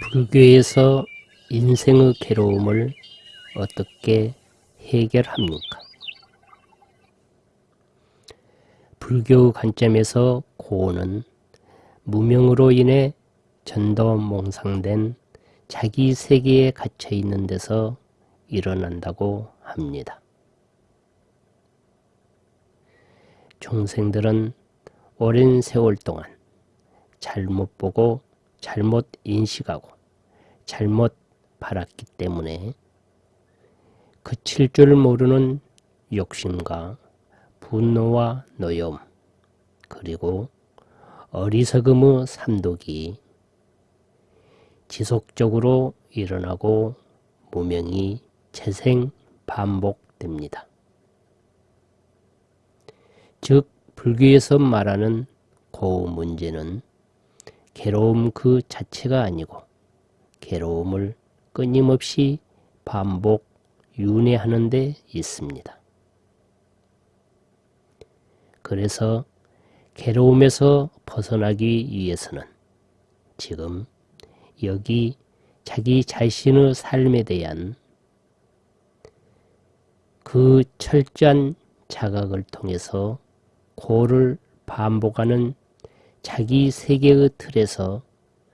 불교에서 인생의 괴로움을 어떻게 해결합니까? 불교 관점에서 고는 무명으로 인해 전도 몽상된 자기 세계에 갇혀 있는 데서 일어난다고 합니다. 중생들은 오랜 세월 동안 잘못 보고 잘못 인식하고 잘못 바랐기 때문에 그칠 줄 모르는 욕심과 분노와 노염 그리고 어리석음의 삼독이 지속적으로 일어나고 무명이 재생 반복됩니다. 즉 불교에서 말하는 고우 문제는 괴로움 그 자체가 아니고 괴로움을 끊임없이 반복 윤회하는 데 있습니다. 그래서 괴로움에서 벗어나기 위해서는 지금 여기 자기 자신의 삶에 대한 그 철저한 자각을 통해서 고를 반복하는 자기 세계의 틀에서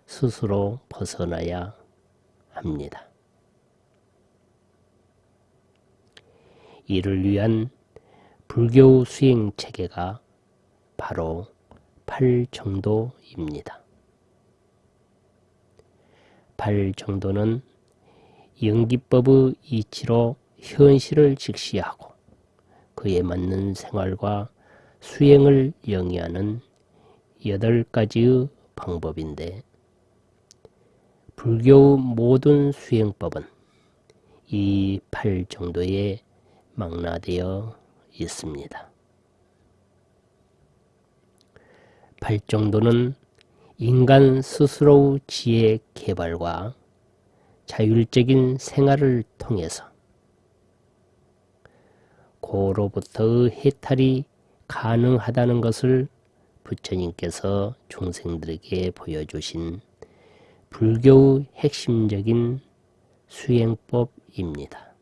스스로 벗어나야 합니다. 이를 위한 불교 수행 체계가 바로 팔정도입니다. 팔정도는 연기법의 이치로 현실을 직시하고 그에 맞는 생활과 수행을 영위하는 여덟 가지의 방법인데 불교 모든 수행법은 이 팔 정도에 망라되어 있습니다. 팔 정도는 인간 스스로 지혜 개발과 자율적인 생활을 통해서 고로부터의 해탈이 가능하다는 것을 부처님께서 중생들에게 보여주신 불교의 핵심적인 수행법입니다.